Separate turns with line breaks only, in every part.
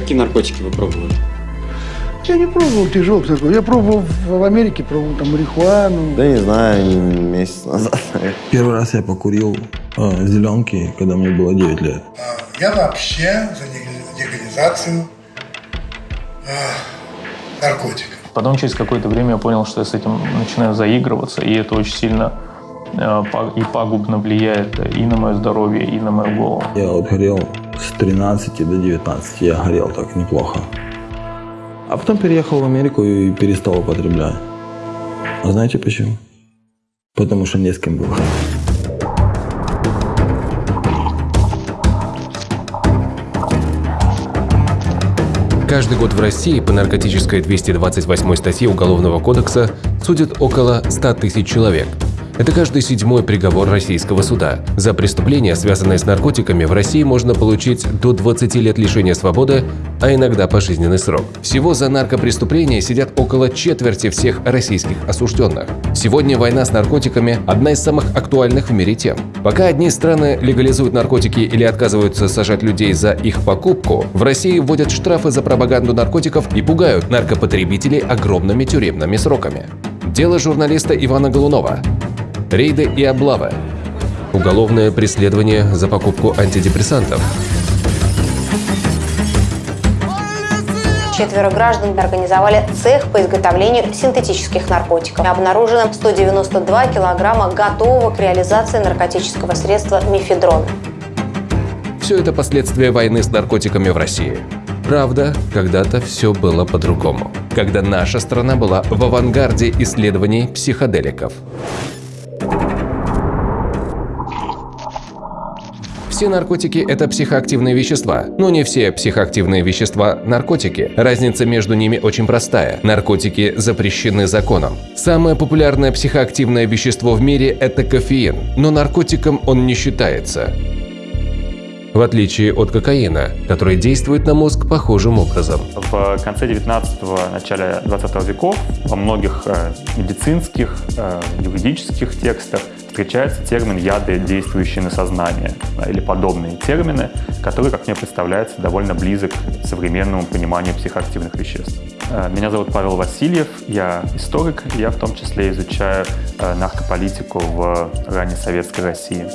какие наркотики вы пробовали?
Я не пробовал тяжелых наркотиков. Я пробовал в Америке, пробовал там марихуану.
Да не знаю, месяц назад.
Первый раз я покурил э, зеленки, когда мне было 9 лет.
Я вообще за легализацию э, наркотиков.
Потом через какое-то время я понял, что я с этим начинаю заигрываться, и это очень сильно э, и пагубно влияет и на мое здоровье, и на мою голову.
Я вот горел с 13 до 19, я горел так неплохо. А потом переехал в Америку и перестал употреблять. А знаете почему? Потому что не с кем было.
Каждый год в России по наркотической 228 статье Уголовного кодекса судят около 100 тысяч человек – это каждый седьмой приговор российского суда. За преступления, связанные с наркотиками, в России можно получить до 20 лет лишения свободы, а иногда пожизненный срок. Всего за наркопреступления сидят около четверти всех российских осужденных. Сегодня война с наркотиками – одна из самых актуальных в мире тем. Пока одни страны легализуют наркотики или отказываются сажать людей за их покупку, в России вводят штрафы за пропаганду наркотиков и пугают наркопотребителей огромными тюремными сроками. Дело журналиста Ивана Голунова рейды и облавы, уголовное преследование за покупку антидепрессантов.
Четверо граждан организовали цех по изготовлению синтетических наркотиков. Обнаружено 192 килограмма готового к реализации наркотического средства мифедрон.
Все это последствия войны с наркотиками в России. Правда, когда-то все было по-другому, когда наша страна была в авангарде исследований психоделиков. Все наркотики – это психоактивные вещества, но не все психоактивные вещества – наркотики. Разница между ними очень простая. Наркотики запрещены законом. Самое популярное психоактивное вещество в мире – это кофеин, но наркотиком он не считается в отличие от кокаина, который действует на мозг похожим образом.
В конце 19-го, начале 20 веков во многих э, медицинских, э, юридических текстах встречается термин «яды, действующие на сознание» или подобные термины, которые, как мне представляется, довольно близок к современному пониманию психоактивных веществ. Э, меня зовут Павел Васильев, я историк, я в том числе изучаю э, наркополитику в ранней советской России.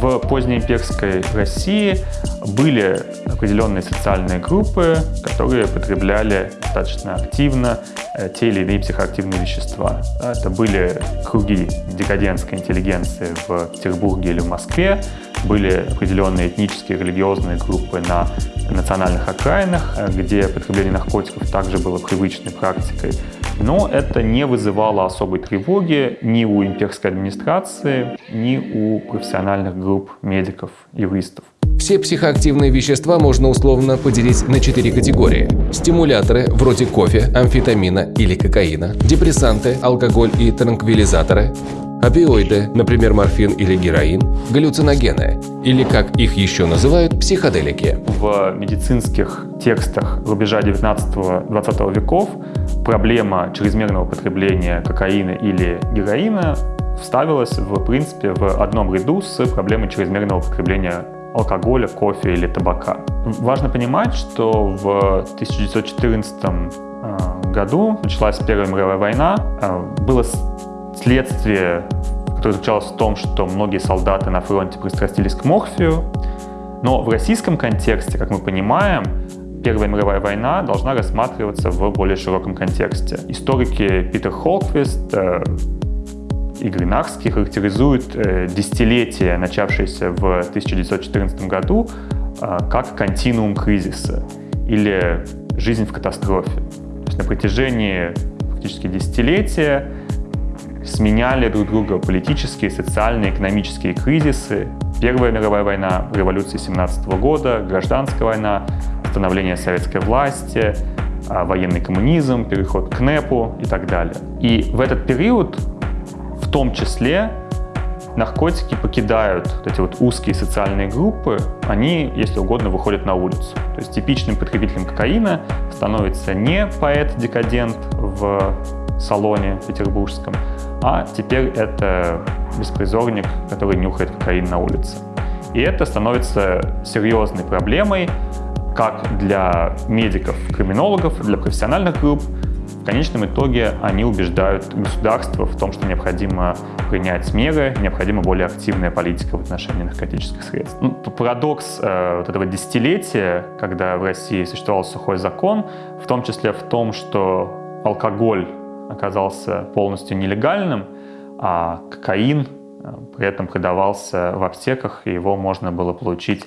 В позднеимперской России были определенные социальные группы, которые потребляли достаточно активно э, те или иные психоактивные вещества. Это были круги декадентской интеллигенции в Петербурге или в Москве, были определенные этнические религиозные группы на национальных окраинах, э, где потребление наркотиков также было привычной практикой. Но это не вызывало особой тревоги ни у имперской администрации, ни у профессиональных групп медиков, юристов.
Все психоактивные вещества можно условно поделить на четыре категории. Стимуляторы, вроде кофе, амфетамина или кокаина, депрессанты, алкоголь и транквилизаторы, опиоиды, например, морфин или героин, галлюциногены, или, как их еще называют, психоделики.
В медицинских текстах рубежа 19-20 веков проблема чрезмерного потребления кокаина или героина вставилась в принципе в одном ряду с проблемой чрезмерного потребления алкоголя, кофе или табака. Важно понимать, что в 1914 э, году началась Первая мировая война. Э, было следствие, которое заключалось в том, что многие солдаты на фронте пристрастились к морфию. Но в российском контексте, как мы понимаем, Первая мировая война должна рассматриваться в более широком контексте. Историки Питер Холквист, э, и Гринахский характеризуют э, десятилетие, начавшееся в 1914 году, э, как континуум кризиса или жизнь в катастрофе. То есть на протяжении фактически десятилетия сменяли друг друга политические, социальные, экономические кризисы. Первая мировая война, революция 17 года, гражданская война, становление советской власти, э, военный коммунизм, переход к НЭПу и так далее. И в этот период том числе наркотики покидают вот эти вот узкие социальные группы, они, если угодно, выходят на улицу. То есть типичным потребителем кокаина становится не поэт-декадент в салоне петербургском, а теперь это беспризорник, который нюхает кокаин на улице. И это становится серьезной проблемой, как для медиков, криминологов, для профессиональных групп, в конечном итоге они убеждают государство в том, что необходимо принять меры, необходима более активная политика в отношении наркотических средств. Ну, парадокс э, вот этого десятилетия, когда в России существовал сухой закон, в том числе в том, что алкоголь оказался полностью нелегальным, а кокаин э, при этом продавался в аптеках, и его можно было получить,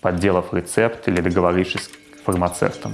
подделав рецепт или договорившись с фармацевтом.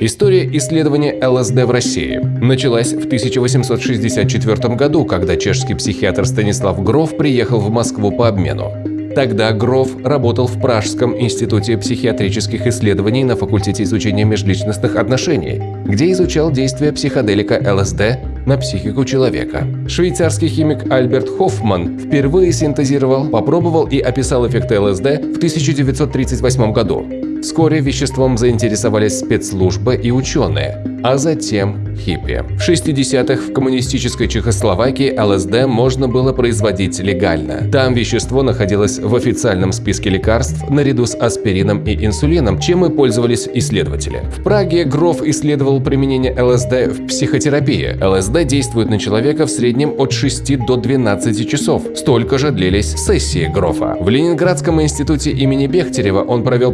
История исследования ЛСД в России началась в 1864 году, когда чешский психиатр Станислав Гров приехал в Москву по обмену. Тогда Гров работал в Пражском институте психиатрических исследований на факультете изучения межличностных отношений, где изучал действия психоделика ЛСД на психику человека. Швейцарский химик Альберт Хоффман впервые синтезировал, попробовал и описал эффекты ЛСД в 1938 году. Вскоре веществом заинтересовались спецслужбы и ученые, а затем хиппи. В 60-х в коммунистической Чехословакии ЛСД можно было производить легально. Там вещество находилось в официальном списке лекарств наряду с аспирином и инсулином, чем и пользовались исследователи. В Праге Гроф исследовал применение ЛСД в психотерапии. ЛСД действует на человека в среднем от 6 до 12 часов. Столько же длились сессии Грофа. В Ленинградском институте имени Бехтерева он провел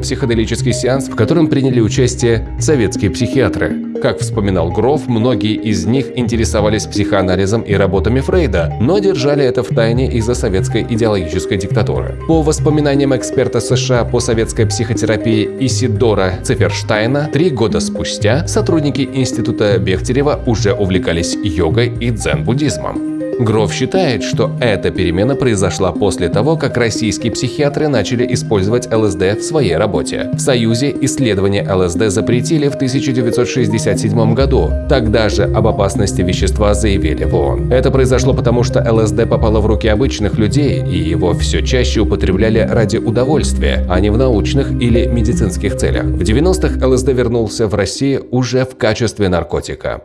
психоделический сеанс, в котором приняли участие советские психиатры. Как вспоминал Гроф, многие из них интересовались психоанализом и работами Фрейда, но держали это в тайне из-за советской идеологической диктатуры. По воспоминаниям эксперта США по советской психотерапии Исидора Циферштайна, три года спустя сотрудники Института Бехтерева уже увлекались йогой и дзен-буддизмом. Гров считает, что эта перемена произошла после того, как российские психиатры начали использовать ЛСД в своей работе. В Союзе исследования ЛСД запретили в 1967 году. Тогда же об опасности вещества заявили в ООН. Это произошло потому, что ЛСД попало в руки обычных людей, и его все чаще употребляли ради удовольствия, а не в научных или медицинских целях. В 90-х ЛСД вернулся в Россию уже в качестве наркотика.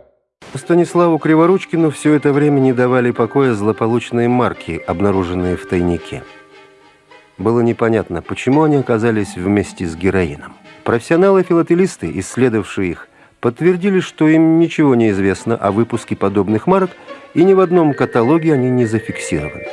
Станиславу Криворучкину все это время не давали покоя злополучные марки, обнаруженные в тайнике. Было непонятно, почему они оказались вместе с героином. Профессионалы-филателисты, исследовавшие их, подтвердили, что им ничего не известно о выпуске подобных марок, и ни в одном каталоге они не зафиксированы.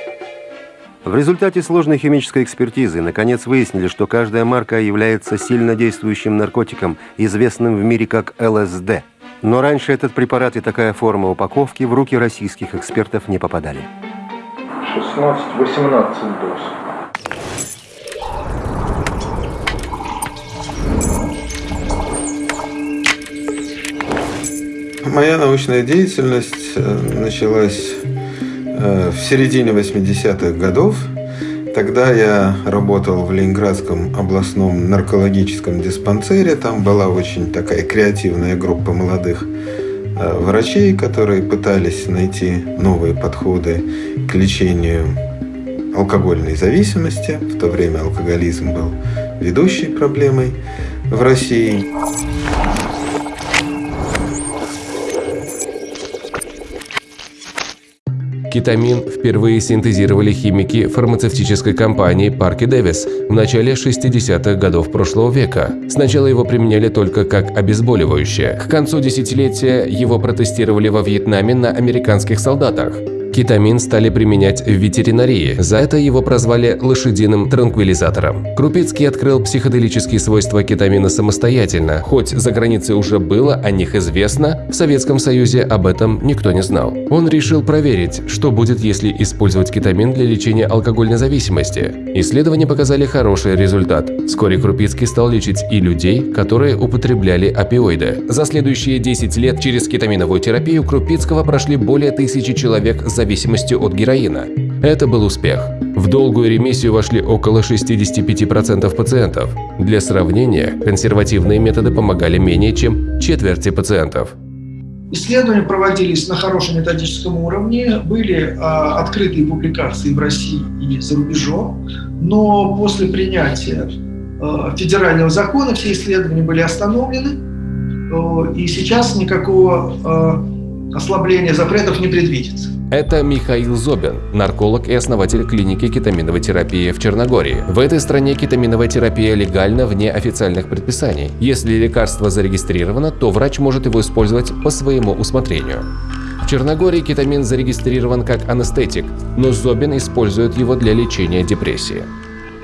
В результате сложной химической экспертизы наконец выяснили, что каждая марка является сильно действующим наркотиком, известным в мире как ЛСД – но раньше этот препарат и такая форма упаковки в руки российских экспертов не попадали.
16-18 доз.
Моя научная деятельность э, началась э, в середине 80-х годов – Тогда я работал в Ленинградском областном наркологическом диспансере. Там была очень такая креативная группа молодых э, врачей, которые пытались найти новые подходы к лечению алкогольной зависимости. В то время алкоголизм был ведущей проблемой в России.
Кетамин впервые синтезировали химики фармацевтической компании Парки Дэвис в начале 60-х годов прошлого века. Сначала его применяли только как обезболивающее. К концу десятилетия его протестировали во Вьетнаме на американских солдатах. Кетамин стали применять в ветеринарии. За это его прозвали лошадиным транквилизатором. Крупицкий открыл психоделические свойства кетамина самостоятельно. Хоть за границей уже было о них известно, в Советском Союзе об этом никто не знал. Он решил проверить, что будет, если использовать кетамин для лечения алкогольной зависимости. Исследования показали хороший результат. Вскоре Крупицкий стал лечить и людей, которые употребляли опиоиды. За следующие 10 лет через кетаминовую терапию Крупицкого прошли более тысячи человек зависимостью от героина. Это был успех. В долгую ремиссию вошли около 65% пациентов. Для сравнения, консервативные методы помогали менее чем четверти пациентов.
Исследования проводились на хорошем методическом уровне, были а, открытые публикации в России и за рубежом, но после принятия а, федерального закона все исследования были остановлены, и сейчас никакого ослабления запретов не предвидится.
Это Михаил Зобин, нарколог и основатель клиники кетаминовой терапии в Черногории. В этой стране кетаминовая терапия легальна вне официальных предписаний. Если лекарство зарегистрировано, то врач может его использовать по своему усмотрению. В Черногории кетамин зарегистрирован как анестетик, но Зобин использует его для лечения депрессии.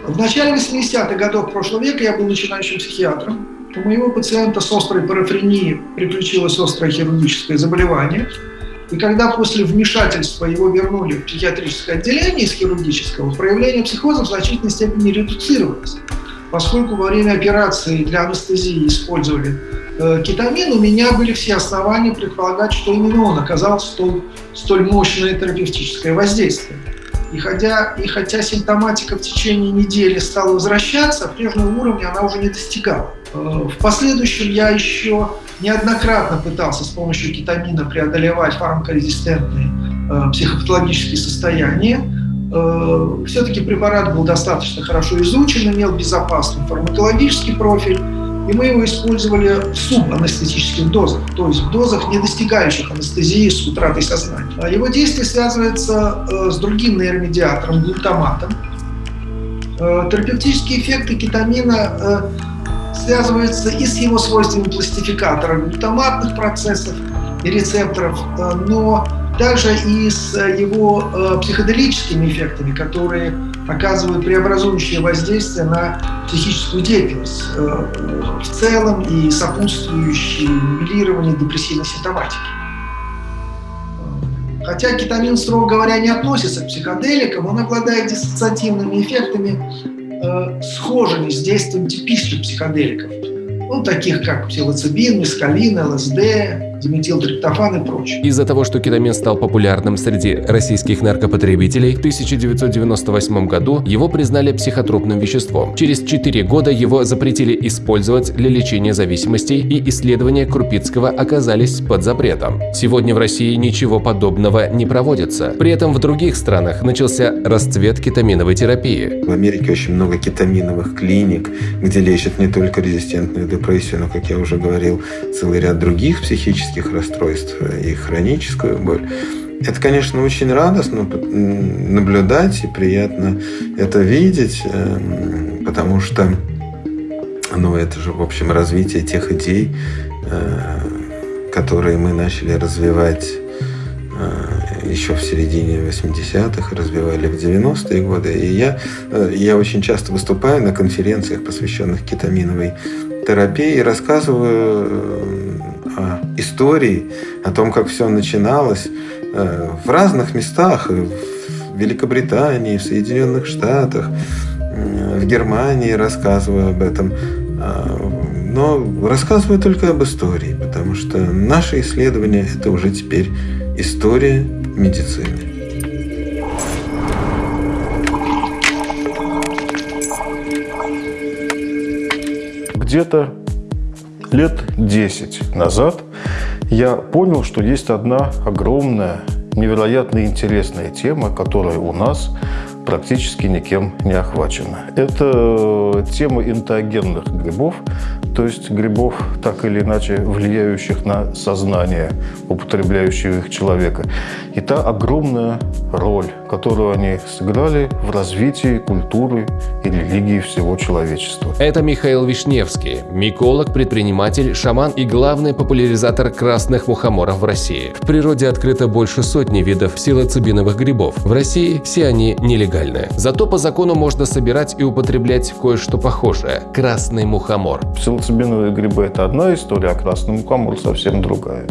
В начале 80-х годов прошлого века я был начинающим психиатром. У моего пациента с острой парафренией приключилось острое хирургическое заболевание. И когда после вмешательства его вернули в психиатрическое отделение из хирургического, проявление психоза в значительной степени редуцировалось. Поскольку во время операции для анестезии использовали э, кетамин, у меня были все основания предполагать, что именно он оказал столь, столь мощное терапевтическое воздействие. И хотя, и хотя симптоматика в течение недели стала возвращаться, прежнего уровня она уже не достигала. Э, в последующем я еще неоднократно пытался с помощью кетамина преодолевать фармакорезистентные э, психопатологические состояния. Э, все-таки препарат был достаточно хорошо изучен, имел безопасный фармакологический профиль, и мы его использовали в субанестетических дозах, то есть в дозах, не достигающих анестезии с утратой сознания. А его действие связывается э, с другим нейромедиатором, глутаматом. Э, терапевтические эффекты кетамина э, связываются и с его свойствами пластификатора глутаматных процессов и рецепторов, но также и с его психоделическими эффектами, которые оказывают преобразующее воздействие на психическую деятельность э, в целом и сопутствующие нивелированию депрессивной симптоматики. Хотя кетамин, строго говоря, не относится к психоделикам, он обладает диссоциативными эффектами, э, схожими с действием типичных психоделиков, ну, таких как псилоцибин, мескалин, ЛСД, диметилтриптофан и прочее.
Из-за того, что кетамин стал популярным среди российских наркопотребителей, в 1998 году его признали психотропным веществом. Через 4 года его запретили использовать для лечения зависимостей, и исследования Крупицкого оказались под запретом. Сегодня в России ничего подобного не проводится. При этом в других странах начался расцвет кетаминовой терапии.
В Америке очень много кетаминовых клиник, где лечат не только резистентную депрессию, но, как я уже говорил, целый ряд других психических психических расстройств и хроническую боль. Это, конечно, очень радостно наблюдать и приятно это видеть, эм, потому что ну, это же, в общем, развитие тех идей, э, которые мы начали развивать э, еще в середине 80-х, развивали в 90-е годы. И я, э, я очень часто выступаю на конференциях, посвященных кетаминовой терапии, и рассказываю о истории, о том, как все начиналось э, в разных местах, в Великобритании, в Соединенных Штатах, э, в Германии рассказываю об этом. А, но рассказываю только об истории, потому что наши исследования – это уже теперь история медицины.
Где-то лет 10 назад я понял, что есть одна огромная, невероятно интересная тема, которая у нас практически никем не охвачена. Это тема интоогенных грибов, то есть грибов, так или иначе влияющих на сознание употребляющего их человека. И та огромная роль, которую они сыграли в развитии культуры и религии всего человечества.
Это Михаил Вишневский, миколог, предприниматель, шаман и главный популяризатор красных мухоморов в России. В природе открыто больше сотни видов псилоцибиновых грибов. В России все они нелегальны. Зато по закону можно собирать и употреблять кое-что похожее – красный мухомор.
Псилоцибиновые грибы – это одна история, а красный мухомор совсем другая.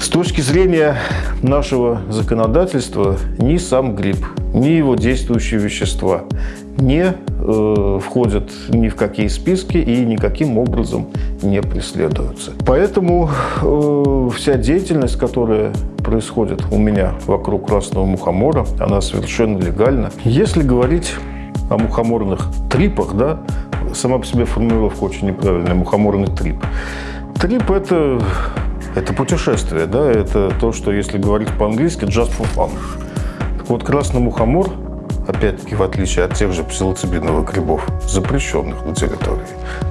С точки зрения нашего законодательства, ни сам гриб, ни его действующие вещества не э, входят ни в какие списки и никаким образом не преследуются. Поэтому э, вся деятельность, которая происходит у меня вокруг красного мухомора, она совершенно легальна. Если говорить о мухоморных трипах, да, сама по себе формулировка очень неправильная, мухоморный трип. Трип – это это путешествие, да, это то, что, если говорить по-английски, just for fun. Так вот, красный мухомор опять-таки, в отличие от тех же псилоцибиновых грибов, запрещенных на территории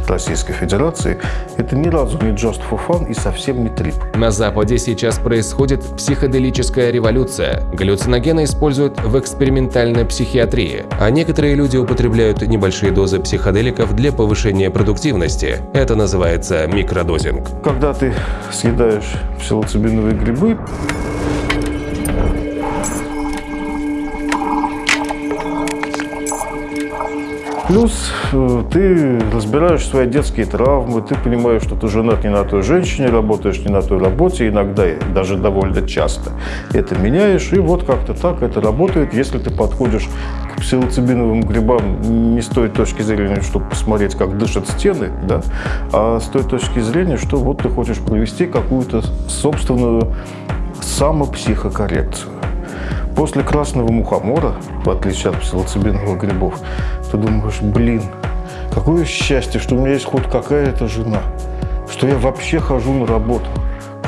Российской Федерации, это ни разу не just for fun и совсем не трип.
На Западе сейчас происходит психоделическая революция. Галлюциногены используют в экспериментальной психиатрии, а некоторые люди употребляют небольшие дозы психоделиков для повышения продуктивности. Это называется микродозинг.
Когда ты съедаешь псилоцибиновые грибы, Плюс э, ты разбираешь свои детские травмы, ты понимаешь, что ты женат не на той женщине, работаешь не на той работе, иногда даже довольно часто это меняешь, и вот как-то так это работает, если ты подходишь к псилоцибиновым грибам не с той точки зрения, чтобы посмотреть, как дышат стены, да, а с той точки зрения, что вот ты хочешь провести какую-то собственную самопсихокоррекцию. После красного мухомора, в отличие от псилоцибиновых грибов, ты думаешь, блин, какое счастье, что у меня есть хоть какая-то жена, что я вообще хожу на работу,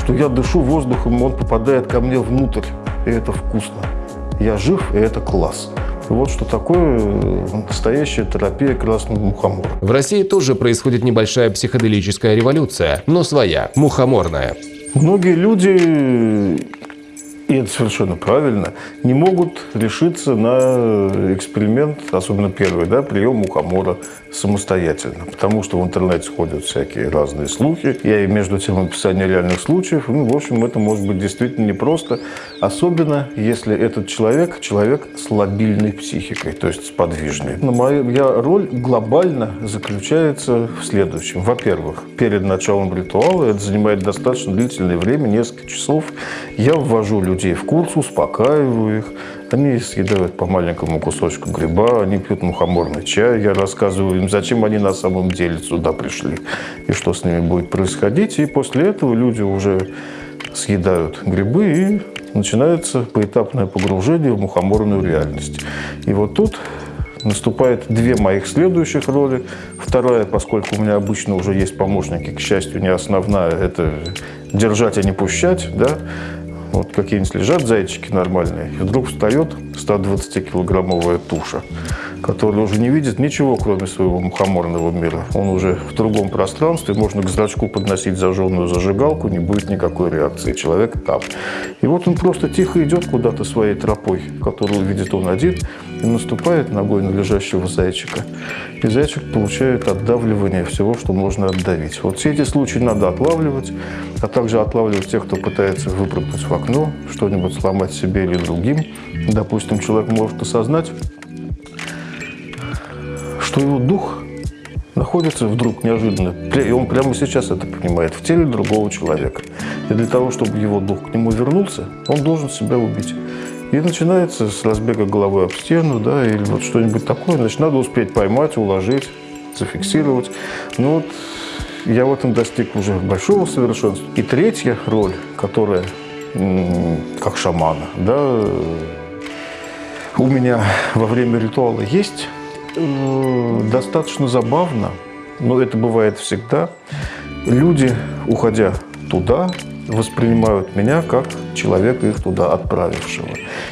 что я дышу воздухом, и он попадает ко мне внутрь, и это вкусно. Я жив, и это класс. Вот что такое э, настоящая терапия красного мухомора.
В России тоже происходит небольшая психоделическая революция, но своя, мухоморная.
Многие люди и это совершенно правильно, не могут решиться на эксперимент, особенно первый, да, прием мухомора самостоятельно. Потому что в интернете ходят всякие разные слухи. Я и между тем описание реальных случаев. Ну, в общем, это может быть действительно непросто. Особенно, если этот человек, человек с лобильной психикой, то есть с подвижной. Но моя роль глобально заключается в следующем. Во-первых, перед началом ритуала, это занимает достаточно длительное время, несколько часов, я ввожу людей в курс, успокаиваю их, они съедают по маленькому кусочку гриба, они пьют мухоморный чай. Я рассказываю им, зачем они на самом деле сюда пришли и что с ними будет происходить. И после этого люди уже съедают грибы и начинается поэтапное погружение в мухоморную реальность. И вот тут наступает две моих следующих роли. Вторая, поскольку у меня обычно уже есть помощники, к счастью, не основная, это держать, а не пущать, да, вот какие-нибудь лежат зайчики нормальные, и вдруг встает 120-килограммовая туша, которая уже не видит ничего, кроме своего мухоморного мира. Он уже в другом пространстве, можно к зрачку подносить зажженную зажигалку, не будет никакой реакции. Человек там. И вот он просто тихо идет куда-то своей тропой, которую видит он один, и наступает ногой на лежащего зайчика. И зайчик получает отдавливание всего, что можно отдавить. Вот все эти случаи надо отлавливать, а также отлавливать тех, кто пытается выпрыгнуть в окно, что-нибудь сломать себе или другим. Допустим, человек может осознать, что его дух находится вдруг неожиданно, и он прямо сейчас это понимает, в теле другого человека. И для того, чтобы его дух к нему вернулся, он должен себя убить. И начинается с разбега головы об стену, да, или вот что-нибудь такое. Значит, надо успеть поймать, уложить, зафиксировать. Ну вот я в этом достиг уже большого совершенства. И третья роль, которая как шамана, да, у меня во время ритуала есть, э, достаточно забавно, но это бывает всегда. Люди, уходя туда, воспринимают меня как человека, их туда отправившего.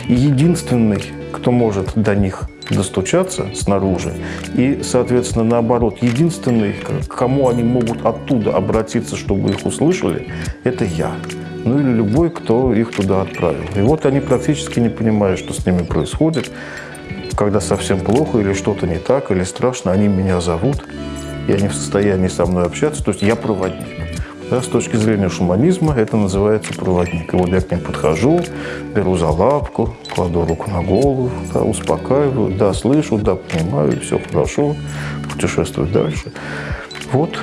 И единственный, кто может до них достучаться снаружи, и, соответственно, наоборот, единственный, к кому они могут оттуда обратиться, чтобы их услышали, это я. Ну или любой, кто их туда отправил. И вот они практически не понимают, что с ними происходит. Когда совсем плохо или что-то не так, или страшно, они меня зовут, и они в состоянии со мной общаться. То есть я проводник. Да, с точки зрения шуманизма это называется проводник. И вот я к ним подхожу, беру за лапку, кладу руку на голову, да, успокаиваю, да, слышу, да, понимаю, все хорошо, путешествую дальше. Вот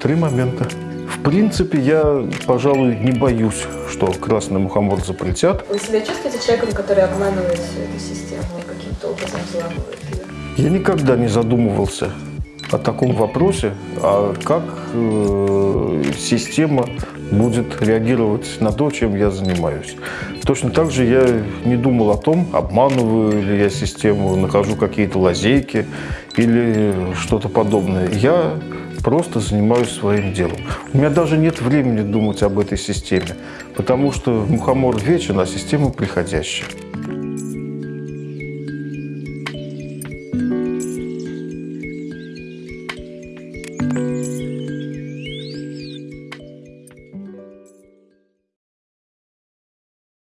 три момента. В принципе, я, пожалуй, не боюсь, что красный мухомор запретят.
Вы себя чувствуете человеком, который обманывает всю эту систему и каким-то образом взламывает ее?
Я никогда не задумывался о таком вопросе, а как э, система будет реагировать на то, чем я занимаюсь. Точно так же я не думал о том, обманываю ли я систему, нахожу какие-то лазейки или что-то подобное. Я просто занимаюсь своим делом. У меня даже нет времени думать об этой системе, потому что мухомор вечен, а система приходящая.